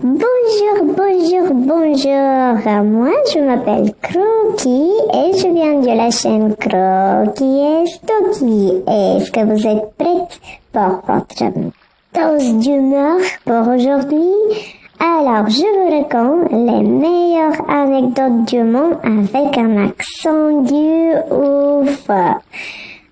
Bonjour, bonjour, bonjour. Moi, je m'appelle Croquis et je viens de la chaîne Croquis et Stocky. Est-ce que vous êtes prête pour votre dose d'humeur pour aujourd'hui? Alors, je vous raconte les meilleures anecdotes du monde avec un accent du ouf.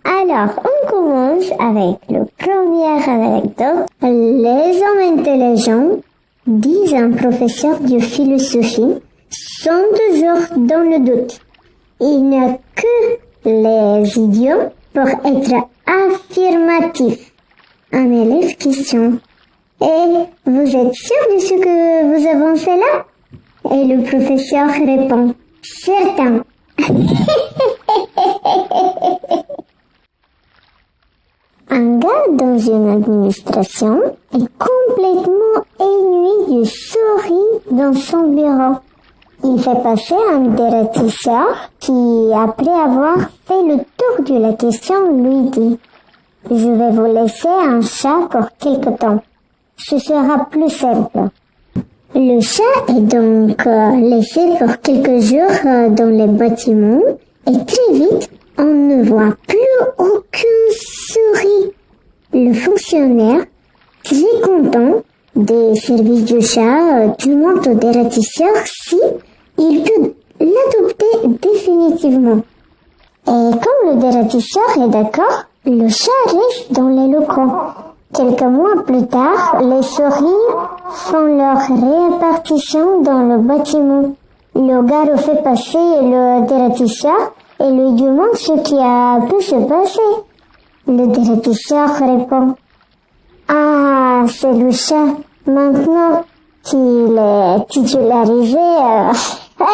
Alors, on commence avec la première anecdote. Les hommes intelligents, disent un professeur de philosophie, sont toujours dans le doute. Il n'y a que les idiots pour être affirmatifs. Un élève question. Et vous êtes sûr de ce que vous avancez là? Et le professeur répond. Certain. Un gars dans une administration est complètement ennuyé du souris dans son bureau. Il fait passer un dératisseur qui, après avoir fait le tour de la question, lui dit Je vais vous laisser un chat pour quelque temps. Ce sera plus simple. Le chat est donc euh, laissé pour quelques jours euh, dans les bâtiments et très vite, on ne voit plus aucune souris. Le fonctionnaire, très content des services du chat, euh, demande au dératisseur si il peut l'adopter définitivement. Et comme le dératisseur est d'accord, le chat reste dans les locaux. Quelques mois plus tard, les souris font leur répartition dans le bâtiment. Le gars fait passer le dératisseur et lui demande ce qui a pu se passer. Le dératisseur répond Ah, c'est le chat. Maintenant qu'il est titularisé. euh,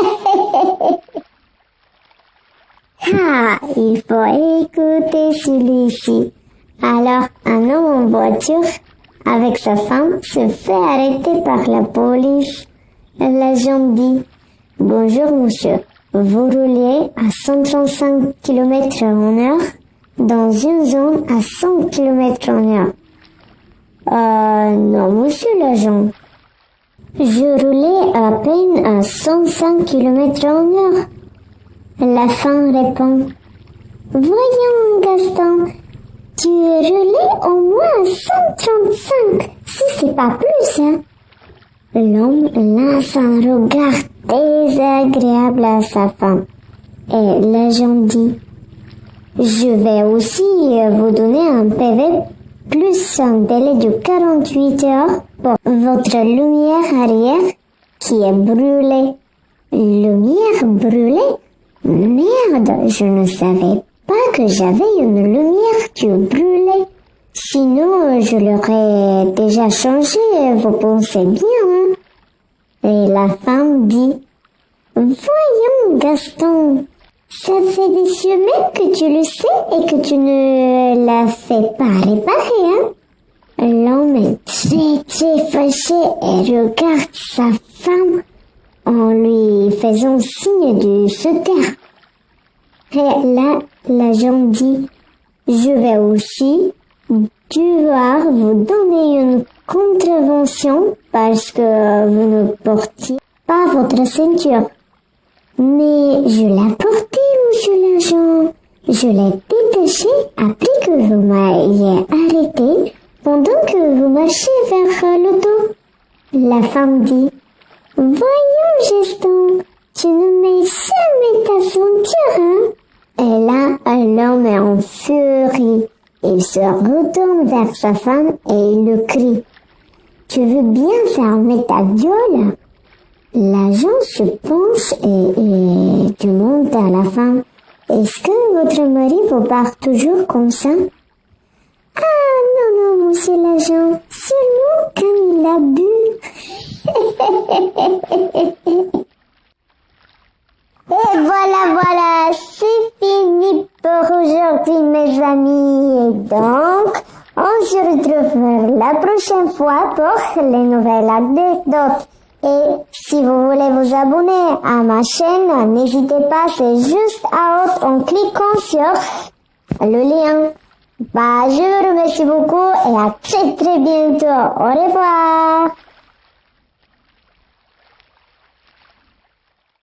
ah, il faut écouter celui-ci. Alors, un homme en voiture avec sa femme se fait arrêter par la police. L'agent dit Bonjour monsieur, vous roulez à 135 km en heure? Dans une zone à 100 km en heure. Euh, non monsieur l'agent. Je roulais à peine à 105 km heure. La femme répond Voyons Gaston, tu roulais au moins à 135, si c'est pas plus, hein. L'homme lance un regard désagréable à sa femme. Et l'agent dit, je vais aussi vous donner un PV plus un délai de 48 heures pour votre lumière arrière qui est brûlée. Lumière brûlée? Merde, je ne savais pas que j'avais une lumière qui brûlait. Sinon, je l'aurais déjà changé, vous pensez bien, hein? Et la femme dit, Voyons, Gaston, ça fait des semaines que tu le sais et que tu ne la fais pas réparer, hein? L'homme est très très fâché et regarde sa femme en lui faisant signe de se taire. Et là, l'agent dit, je vais aussi devoir vous donner une contravention parce que vous ne portiez pas votre ceinture. Mais je l'ai portée, monsieur l'agent. Je l'ai détachée après que vous m'ayez arrêté pendant que vous marchiez vers l'auto. La femme dit, Voyons, Geston, tu ne mets jamais ta ceinture, hein? Et là, l'homme est en furie. Il se retourne vers sa femme et il le crie. Tu veux bien fermer ta gueule? L'agent se penche et, et demande à la femme, est-ce que votre mari vous parle toujours comme ça? Ah non, non, monsieur l'agent, seulement quand il a bu. Et voilà, voilà, c'est fini pour aujourd'hui, mes amis. Et donc, on se retrouve la prochaine fois pour les nouvelles anecdotes. Et si vous voulez vous abonner à ma chaîne, n'hésitez pas, c'est juste à haute en cliquant sur le lien. Bah, je vous remercie beaucoup et à très très bientôt. Au revoir.